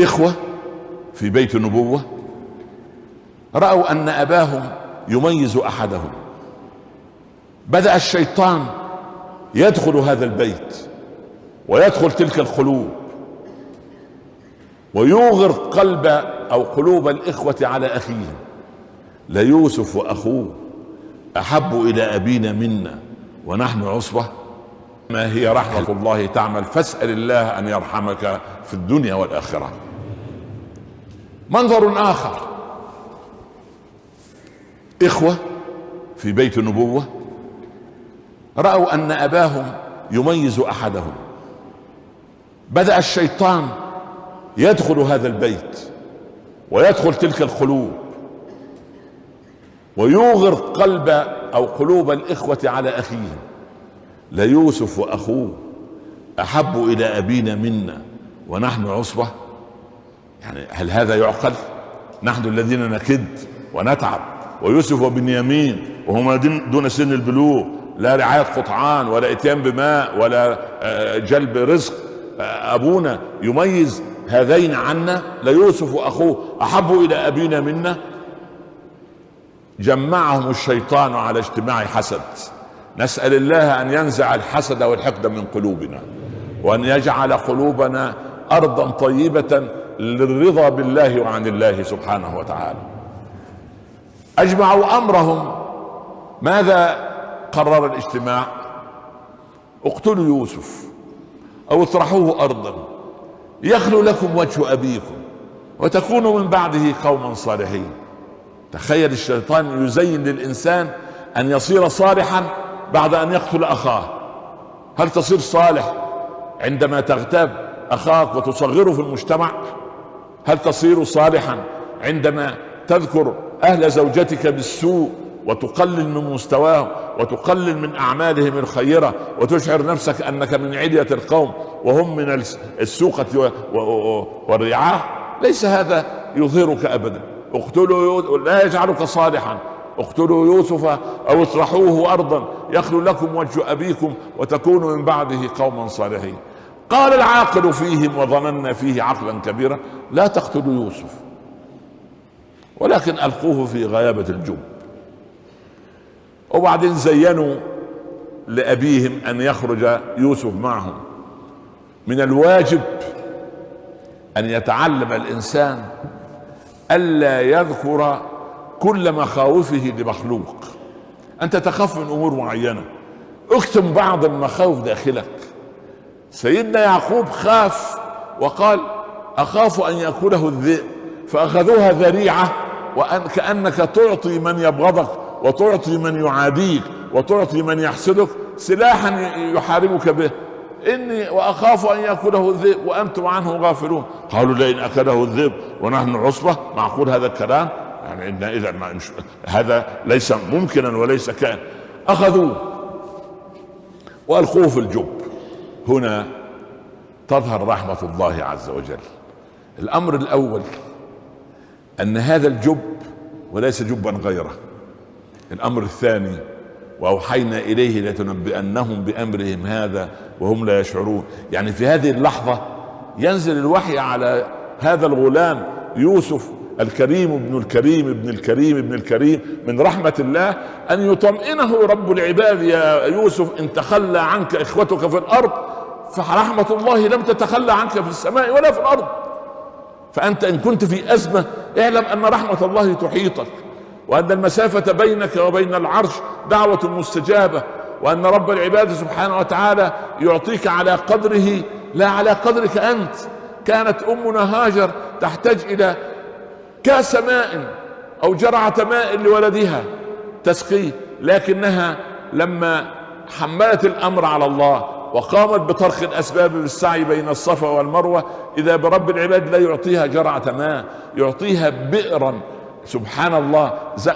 إخوة في بيت النبوة رأوا أن أباهم يميز أحدهم. بدأ الشيطان يدخل هذا البيت ويدخل تلك القلوب ويوغر قلب أو قلوب الإخوة على اخيهم ليوسف وأخوه أحب إلى أبينا منا ونحن عصبة. ما هي رحمة الله تعمل. فاسأل الله أن يرحمك في الدنيا والآخرة. منظر آخر. إخوة في بيت النبوة رأوا أن أباهم يميز أحدهم. بدأ الشيطان يدخل هذا البيت ويدخل تلك القلوب ويوغر قلب أو قلوب الإخوة على اخيهم ليوسف وأخوه أحب إلى أبينا منا ونحن عصبة؟ يعني هل هذا يعقل؟ نحن الذين نكد ونتعب ويوسف وبنيامين وهما دون سن البلوغ لا رعاية قطعان ولا إتيان بماء ولا جلب رزق. أبونا يميز هذين عنا ليوسف وأخوه أحب إلى أبينا منا؟ جمعهم الشيطان على اجتماع حسد. نسأل الله أن ينزع الحسد والحقد من قلوبنا وأن يجعل قلوبنا أرضا طيبة للرضا بالله وعن الله سبحانه وتعالى. أجمعوا أمرهم. ماذا قرر الاجتماع؟ اقتلوا يوسف أو اطرحوه أرضا. يخلو لكم وجه أبيكم وتكونوا من بعده قوما صالحين. تخيل الشيطان يزين للإنسان أن يصير صالحا بعد أن يقتل أخاه. هل تصير صالح عندما تغتاب أخاك وتصغره في المجتمع؟ هل تصير صالحا عندما تذكر أهل زوجتك بالسوء وتقلل من مستواهم وتقلل من أعمالهم الخيرة وتشعر نفسك أنك من عليه القوم وهم من السوقة والرعاة؟ ليس هذا يظهرك ابدا. اقتلوا لا يجعلك صالحا. اقتلوا يوسف أو اطرحوه أرضا يخلو لكم وجه أبيكم وتكونوا من بعده قوما صالحين. قال العاقل فيهم وظننا فيه عقلا كبيرا لا تقتلوا يوسف ولكن ألقوه في غيابة الجب وبعدين زينوا لأبيهم أن يخرج يوسف معهم. من الواجب أن يتعلم الإنسان ألا يذكر كل مخاوفه لمخلوق. أنت تخاف من أمور معينة. اكتم بعض المخاوف داخلك. سيدنا يعقوب خاف وقال أخاف أن يأكله الذئب فأخذوها ذريعة وأن كأنك تعطي من يبغضك وتعطي من يعاديك وتعطي من يحسدك سلاحا يحاربك به. إني وأخاف أن يأكله الذئب وأنتم عنه غافلون. قالوا لئن أكله الذئب ونحن عصبة معقول هذا الكلام؟ يعني إن إذا ما هذا ليس ممكنا وليس كائن اخذوه وألقوه في الجب. هنا تظهر رحمة الله عز وجل. الأمر الأول أن هذا الجب وليس جبا غيره. الأمر الثاني وأوحينا إليه لتنبئنهم بأمرهم هذا وهم لا يشعرون. يعني في هذه اللحظة ينزل الوحي على هذا الغلام يوسف الكريم ابن الكريم ابن الكريم ابن الكريم من رحمة الله أن يطمئنه رب العباد يا يوسف إن تخلى عنك إخوتك في الأرض فرحمة الله لم تتخلى عنك في السماء ولا في الأرض. فأنت إن كنت في أزمة اعلم أن رحمة الله تحيطك وأن المسافة بينك وبين العرش دعوة مستجابة وأن رب العباد سبحانه وتعالى يعطيك على قدره لا على قدرك أنت. كانت أمنا هاجر تحتاج إلى كاس ماء أو جرعة ماء لولدها تسقيه. لكنها لما حملت الأمر على الله وقامت بطرق الأسباب بالسعي بين الصفا والمروة إذا برب العباد لا يعطيها جرعة ماء يعطيها بئرا. سبحان الله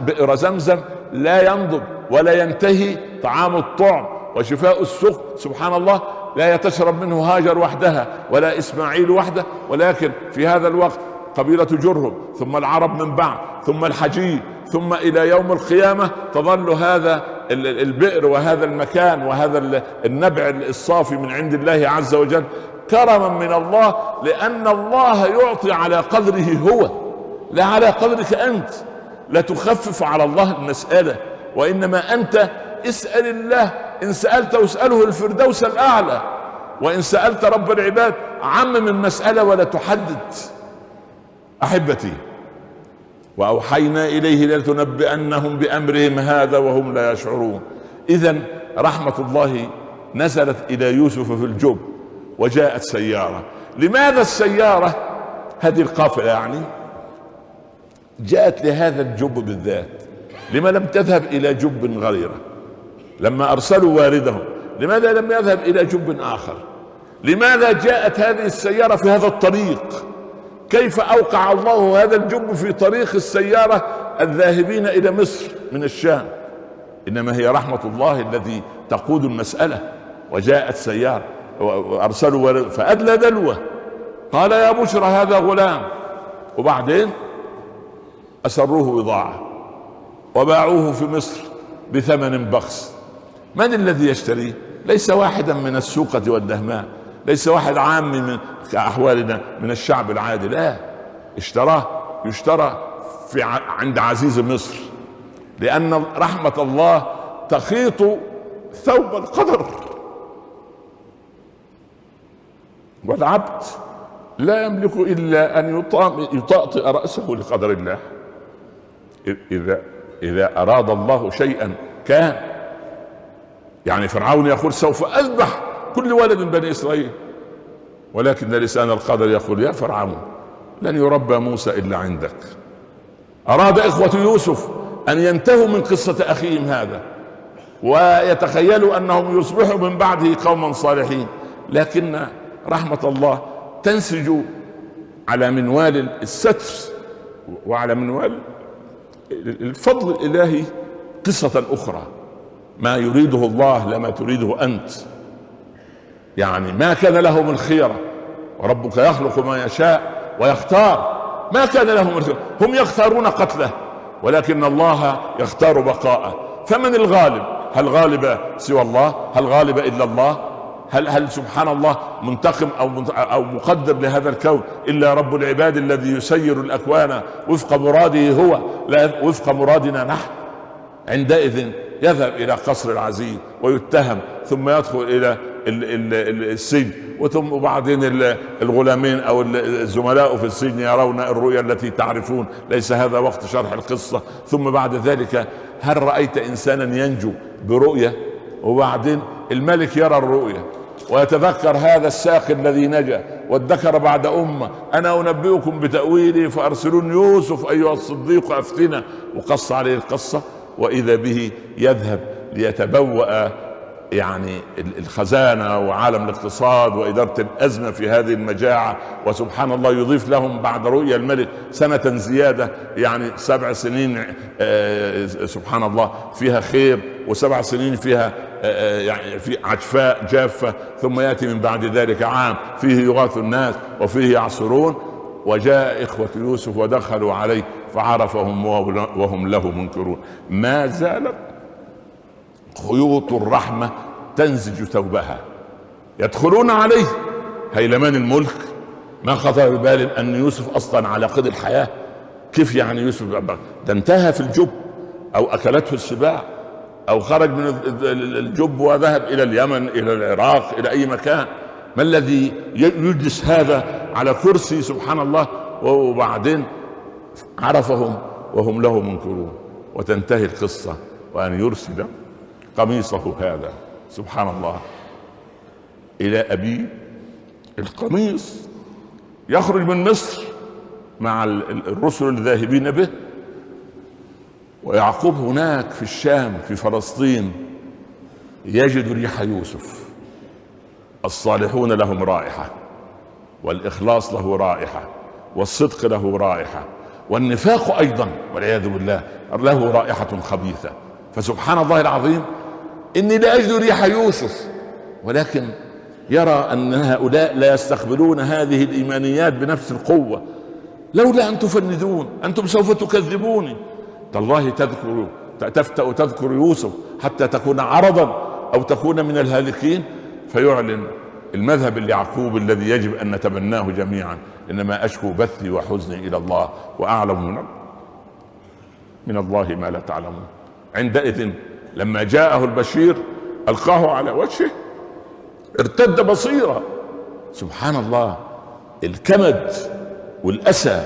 بئر زمزم لا ينضب ولا ينتهي طعام الطعم وشفاء السقم سبحان الله لا تشرب منه هاجر وحدها ولا إسماعيل وحده. ولكن في هذا الوقت قبيلة جرهم ثم العرب من بعد ثم الحجيج ثم إلى يوم القيامة تظل هذا البئر وهذا المكان وهذا النبع الصافي من عند الله عز وجل كرما من الله لأن الله يعطي على قدره هو لا على قدرك أنت. لا تخفف على الله المسألة وإنما أنت اسأل الله إن سألت اساله الفردوس الأعلى وإن سألت رب العباد عمم المساله ولا تحدد. أحبتي وأوحينا إليه لتنبئنهم بأمرهم هذا وهم لا يشعرون. اذا رحمة الله نزلت إلى يوسف في الجب وجاءت سيارة. لماذا السيارة؟ هذه القافلة يعني. جاءت لهذا الجب بالذات. لما لم تذهب إلى جب غيره. لما أرسلوا واردهم لماذا لم يذهب إلى جب آخر؟ لماذا جاءت هذه السيارة في هذا الطريق؟ كيف أوقع الله هذا الجب في طريق السيارة الذاهبين إلى مصر من الشام؟ إنما هي رحمة الله الذي تقود المسألة وجاءت سياره وأرسلوا فأدلى دلوة. قال يا بشرى هذا غلام. وبعدين؟ أسروه بضاعة وباعوه في مصر بثمن بخس. من الذي يشتريه؟ ليس واحدا من السوقة والدهماء ليس واحد عام من كأحوالنا من الشعب العادي. لا اشتراه يشترى في عند عزيز مصر لأن رحمة الله تخيط ثوب القدر. والعبد لا يملك إلا أن يطأطئ رأسه لقدر الله. إذا إذا أراد الله شيئا كان يعني فرعون يقول سوف أذبح كل ولد من بني إسرائيل. ولكن لسان القدر يقول يا فرعون لن يربى موسى إلا عندك. أراد إخوة يوسف أن ينتهوا من قصة أخيهم هذا ويتخيلوا أنهم يصبحوا من بعده قوما صالحين. لكن رحمة الله تنسج على منوال الستر وعلى منوال الفضل الإلهي قصة أخرى. ما يريده الله لما تريده أنت. يعني ما كان لهم الخيرة. وربك يخلق ما يشاء ويختار. ما كان لهم الخيرة. هم يختارون قتله ولكن الله يختار بقاءه. فمن الغالب؟ هل غالب سوى الله؟ هل غالب إلا الله؟ هل هل سبحان الله منتقم أو أو مقدر لهذا الكون؟ إلا رب العباد الذي يسير الأكوان وفق مراده هو. لا وفق مرادنا نحن. عندئذ يذهب إلى قصر العزيز ويتهم ثم يدخل إلى السجن. وثم وبعدين الغلامين أو الزملاء في السجن يرون الرؤيا التي تعرفون. ليس هذا وقت شرح القصة. ثم بعد ذلك هل رأيت إنسانا ينجو برؤية؟ وبعدين الملك يرى الرؤيا ويتذكر هذا الساق الذي نجا وادكر بعد أمة. أنا أنبئكم بتأويله فأرسلون يوسف أيها الصديق أفتنا. وقص عليه القصة وإذا به يذهب ليتبوأ يعني الخزانة وعالم الاقتصاد وإدارة الأزمة في هذه المجاعة وسبحان الله يضيف لهم بعد رؤيا الملك سنة زيادة يعني سبع سنين آه، سبحان الله فيها خير وسبع سنين فيها آه، يعني في عجفاء جافة ثم يأتي من بعد ذلك عام فيه يغاث الناس وفيه يعصرون. وجاء إخوة يوسف ودخلوا عليه فعرفهم وهم له منكرون. ما زالت خيوط الرحمة تنزج ثوبها. يدخلون عليه هيلمان الملك. ما خطر ببال أن يوسف أصلا على قيد الحياة. كيف يعني يوسف ده انتهى في الجب أو أكلته السباع أو خرج من الجب وذهب إلى اليمن إلى العراق إلى أي مكان. ما الذي يجلس هذا على كرسي سبحان الله؟ وبعدين عرفهم وهم له منكرون. وتنتهي القصة. وأن يرسل قميصه هذا. سبحان الله. إلى ابيه القميص يخرج من مصر مع الرسل الذاهبين به. ويعقوب هناك في الشام في فلسطين. يجد ريح يوسف. الصالحون لهم رائحة. والإخلاص له رائحة. والصدق له رائحة. والنفاق أيضا والعياذ بالله. له رائحة خبيثة. فسبحان الله العظيم إني لا أجد ريح يوسف. ولكن يرى أن هؤلاء لا يستقبلون هذه الإيمانيات بنفس القوة. لولا أن تفندون أنتم سوف تكذبوني. تالله تذكر تفتأ تذكر يوسف حتى تكون عرضا أو تكون من الهالكين. فيعلن المذهب اليعقوب الذي يجب أن نتبناه جميعا. إنما أشكو بثي وحزني إلى الله وأعلم من من الله ما لا تعلمون. عندئذ لما جاءه البشير ألقاه على وجهه ارتد بصيرا سبحان الله الكمد والأسى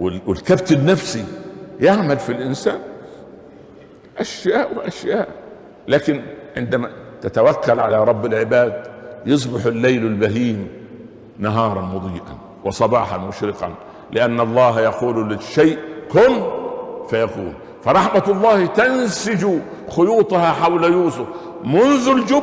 والكبت النفسي يعمل في الإنسان أشياء وأشياء. لكن عندما تتوكل على رب العباد يصبح الليل البهيم نهارا مضيئا وصباحا مشرقا لأن الله يقول للشيء كن فيكون. فرحمة الله تنسج خيوطها حول يوسف منذ الجب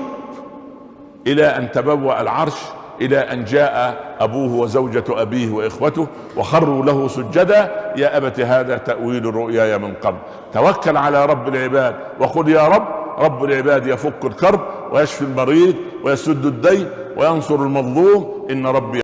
إلى أن تبوأ العرش إلى أن جاء أبوه وزوجة أبيه وإخوته وخروا له سجدا. يا أبت هذا تأويل رؤياي من قبل. توكل على رب العباد وقل يا رب رب العباد يفك الكرب ويشفي المريض ويسد الدين وينصر المظلوم. إن ربي